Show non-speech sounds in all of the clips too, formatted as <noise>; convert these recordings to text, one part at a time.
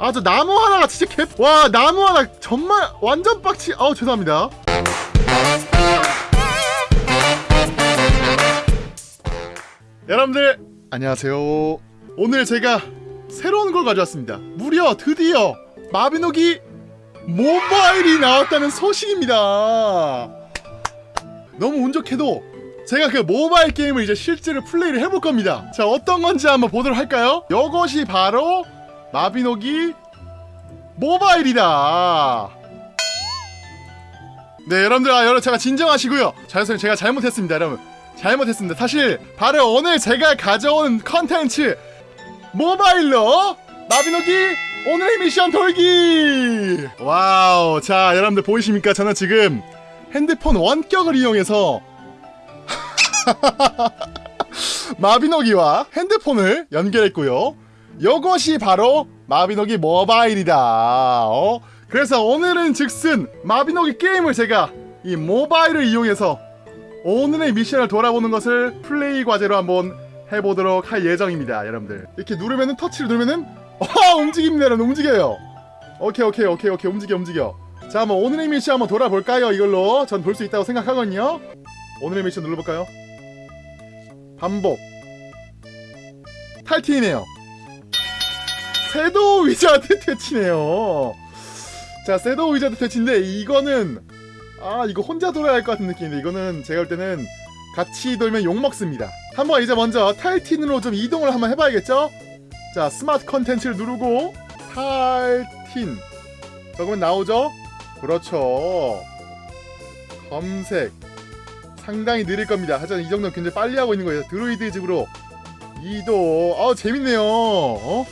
아 저 나무 하나가 진짜 개 와 나무 하나 정말 완전 빡치 아우 죄송합니다. 여러분들 안녕하세요. 오늘 제가 새로운 걸 가져왔습니다. 무려 드디어 마비노기 모바일이 나왔다는 소식입니다. 너무 운 좋게도 제가 그 모바일 게임을 이제 실제로 플레이를 해볼 겁니다. 자 어떤 건지 한번 보도록 할까요? 이것이 바로 마비노기 모바일이다. 네 여러분들 아 여러분 제가 진정하시고요. 자 선생님 제가 잘못했습니다 여러분. 잘못했습니다. 사실 바로 오늘 제가 가져온 컨텐츠 모바일로 마비노기 오늘의 미션 돌기! 와우 자 여러분들 보이십니까? 저는 지금 핸드폰 원격을 이용해서 <laughs> 마비노기와 핸드폰을 연결했고요 이것이 바로 마비노기 모바일이다. 어? 그래서 오늘은 즉슨 마비노기 게임을 제가 이 모바일을 이용해서 오늘의 미션을 돌아보는 것을 플레이 과제로 한번 해보도록 할 예정입니다 여러분들. 이렇게 누르면은 터치를 누르면은 와 움직입니다 여러분. 움직여요. 오케이 오케이 오케이 오케이. 움직여 움직여. 자 한번 오늘의 미션 한번 돌아볼까요? 이걸로 전 볼 수 있다고 생각하거든요. 오늘의 미션 눌러볼까요? 반복. 탈틴이네요 shadow wizard 퇴치네요. 자 shadow wizard 퇴치인데 이거는 아 이거 혼자 돌아야 할 것 같은 느낌인데 이거는 제가 볼 때는 같이 돌면 욕먹습니다. 한번 이제 먼저 탈틴으로 좀 이동을 한번 해봐야겠죠? 자 스마트 컨텐츠를 누르고 탈틴. 적으면 나오죠? 그렇죠. 검색. 상당히 느릴 겁니다. 하지만 이 정도는 굉장히 빨리 하고 있는 거예요. 드루이드 집으로 이동. 아우 재밌네요. 어?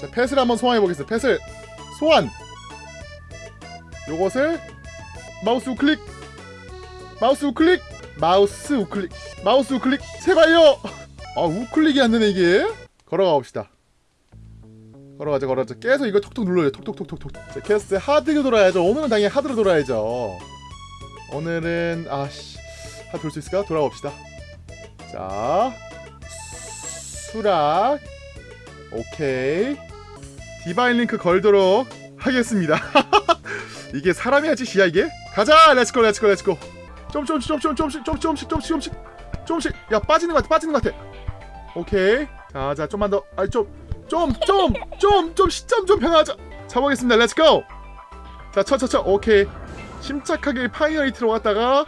자 pet을 한번 소환해 보겠습니다. pet을 소환. 요것을 마우스 우클릭. 마우스 우클릭. 마우스 우클릭. 마우스 우클릭. 제발요! 아 우클릭이 안 되네 이게. 걸어가 봅시다. 걸어가자 걸어가자. 계속 이거 톡톡 눌러요. 톡톡톡톡톡 자 quest hard로 돌아야죠. 오늘은 당연히 hard로 돌아야죠. 오늘은 아씨. hard 돌 수 있을까? 돌아봅시다. 자 수락 오케이 divine link 걸도록 하겠습니다 이게 사람이 하지 지야 이게? 가자 let's go let's go let's go 좀 조금씩 좀좀 조금씩 조금씩 조금씩 조금씩 야 빠지는 것 같아 빠지는 것 같아 오케이 자자 좀만 더 아니 좀좀 좀좀 시점 좀 변하자 잡아보겠습니다 let's go 자 쳐쳐쳐 오케이 침착하게 final hit로 갔다가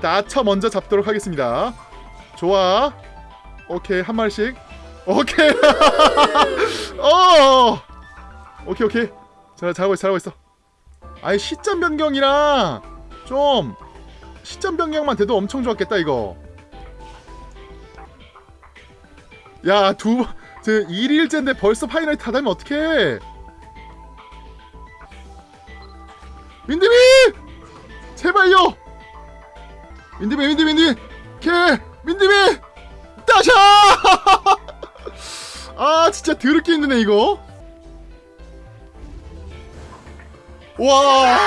나쳐 먼저 잡도록 하겠습니다 좋아 오케이 한 마리씩 오케이. <laughs> 어. 오케이 오케이. 자 잘하고 있어 잘하고 있어. 아니 시점 변경이랑 좀 시점 변경만 돼도 엄청 좋았겠다 이거. 야두 저 1일째인데 벌써 파이널 다 되면 어떡해? 민드미 제발요! 민드미 민드미 민드미 개 민드미 따샤 <laughs> 아 진짜 더럽게 힘드네 이거 와.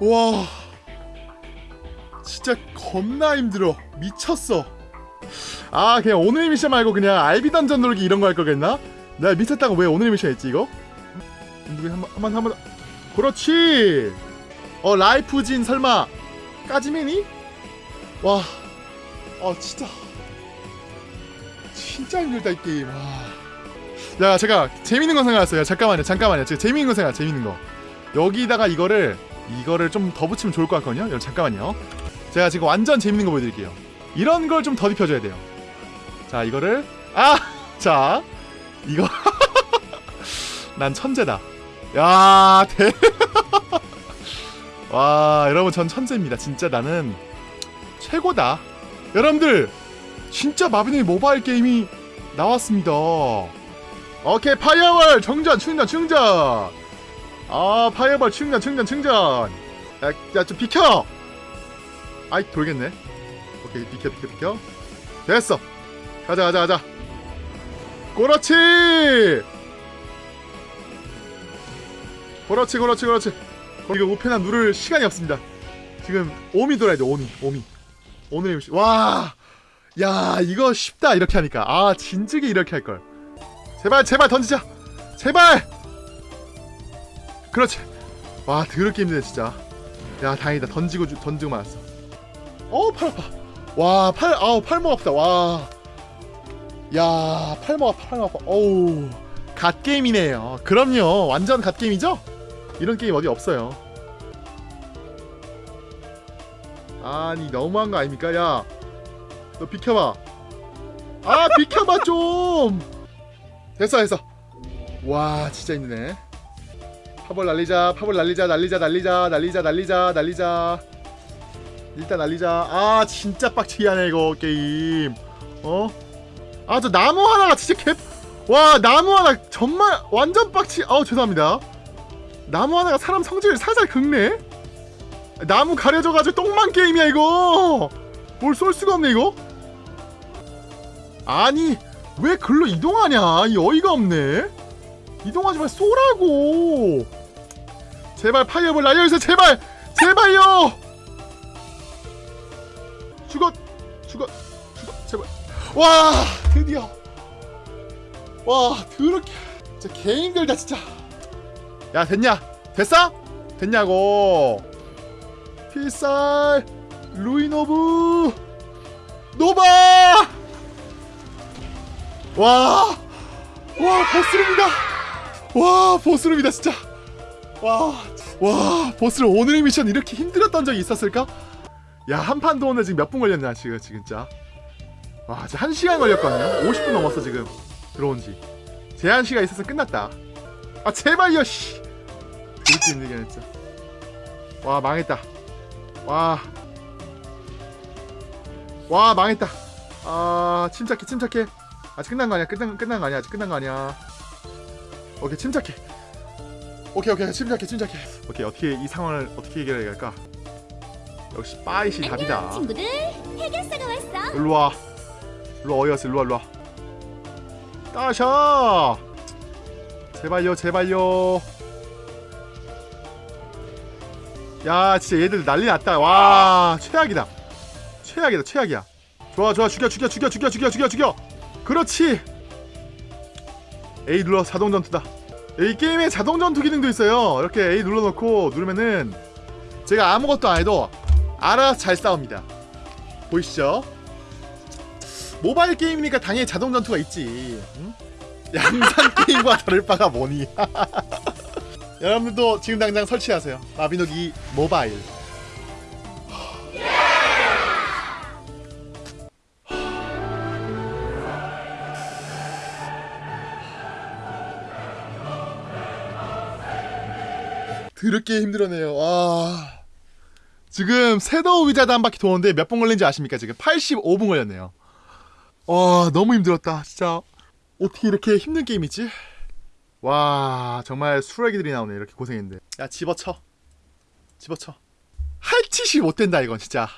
와. 진짜 겁나 힘들어. 미쳤어. 아, 그냥 오늘 미션 말고 그냥 알비 던전 놀기 이런 거 할 거겠나? 내가 미쳤다고 왜 오늘 미션 했지, 이거? 한 번, 한 번, 한 번. 그렇지! 어, 라이프진 설마, 까지맨이? 와. 아, 진짜. 진짜 힘들다, 이 게임. 와. 야 제가 재밌는 거 생각났어요. 잠깐만요 잠깐만요. 제가 재밌는 거 생각 재밌는 거. 여기다가 이거를 이거를 좀 더 붙이면 좋을 것 같거든요. 여러분 잠깐만요. 제가 지금 완전 재밌는 거 보여드릴게요. 이런 걸 좀 더 입혀줘야 돼요. 자 이거를 <laughs> 아자 이거. <laughs> 난 천재다. 야 대. <laughs> 와 여러분 전 천재입니다. 진짜 나는 최고다. 여러분들 진짜 마비노기 모바일 게임이 나왔습니다. 오케이 fireball! 충전 충전 충전! 아 fireball 충전 충전 충전! 야 좀 비켜! 아이 돌겠네. 오케이 비켜 비켜 비켜. 됐어. 가자 가자 가자. 그렇지! 그렇지 그렇지 그렇지. 이거 우편함 누를 시간이 없습니다. 지금 오미 돌아야 돼 오미 오미. 오늘의 와 야 이거 쉽다. 이렇게 하니까. 아 진즉에 이렇게 할걸. 제발 제발 던지자. 제발! 그렇지. 와 더럽게 힘드네 진짜. 야 다행이다. 던지고 주- 던지고 말았어. 어팔 아파. 와 팔 아우 팔목 아프다. 와야 팔목 아파 팔목 아파. 어우 갓게임이네요. 그럼요. 완전 갓게임이죠? 이런 게임 어디 없어요. 아니 너무한 거 아닙니까? 야 너 비켜봐. 아 비켜봐 좀. 됐어 됐어. 와 진짜 힘드네. 파벌 날리자 파벌 날리자 날리자 날리자 날리자 날리자 날리자. 일단 날리자. 아 진짜 빡치게 하네 이거 게임. 어? 아 저 나무 하나가 진짜 개. 와 나무 하나 정말 완전 빡치. 아우 죄송합니다. 나무 하나가 사람 성질을 살살 긁네. 나무 가려져가지고 똥만 게임이야 이거. 뭘 쏠 수가 없네 이거. 아니 왜 글로 이동하냐? 이 어이가 없네. 이동하지 말 쏘라고. 제발 파이어볼 날려주세요 제발! 제발요! 죽어 죽어 죽어 제발. 와 드디어. 와 더럽게. 진짜 개 힘들다 진짜. 야 됐냐? 됐어? 됐냐고. 필살 루이노브 노바 와, 와 boss room이다. 와 boss room이다 진짜. 와, 와 boss room 오늘의 미션 이렇게 힘들었던 적이 있었을까? 야 한 판도 오늘 지금 몇 분 걸렸냐 지금 지금 진짜. 와 진짜 한 시간 걸렸거든요. 50분 넘었어 지금 들어온 지. 제한 시간 있어서 끝났다. 아 제발요 씨. 이렇게 힘들게 하네. 와 망했다. 와. 와 망했다. 아 침착해 침착해. 아직 끝난 거 아니야? 끝난 끝난 거 아니야? 아직 끝난 거 아니야? 오케이 침착해. 오케이 오케이 침착해 침착해. 오케이 어떻게 이 상황을 어떻게 해결해야 할까? 역시 빠이시 답이다. 안녕 친구들 해결사가 왔어 일로 와. 일로 와, 어디 갔어? 일로 와 일로 와. 따샤. 제발요 제발요. 야 진짜 얘들 난리 났다. 와 최악이다. 최악이다 최악이야. 좋아 좋아 죽여 죽여 죽여 죽여 죽여 죽여 죽여. 그렇지. A 눌러 자동 전투다. 이 게임에 자동 전투 기능도 있어요. 이렇게 A 눌러놓고 누르면은 제가 아무것도 안 해도 알아서 잘 싸웁니다. 보이시죠? 모바일 게임이니까 당연히 자동 전투가 있지. 응? <laughs> 양산 게임과 다를 바가 뭐니? <laughs> 여러분들도 지금 당장 설치하세요. 마비노기 모바일. 드럽게 힘들어네요. 와. 지금 새더 위자드 한 바퀴 도는데 몇분 걸린지 아십니까? 지금 85분 걸렸네요. 와, 너무 힘들었다. 진짜. 어떻게 이렇게 힘든 게임이지? 와, 정말 수라기들이 나오네. 이렇게 고생했는데. 야, 집어쳐. 집어쳐. 할 짓이 못 된다, 이건 진짜.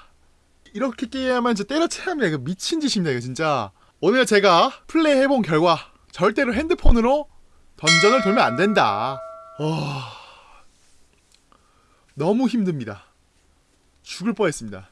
이렇게 게임하면 진짜 때려쳐야 합니다. 이거 미친 짓입니다, 이거 진짜. 오늘 제가 플레이 해본 결과, 절대로 핸드폰으로 던전을 돌면 안 된다. 와. 너무 힘듭니다. 죽을 뻔했습니다.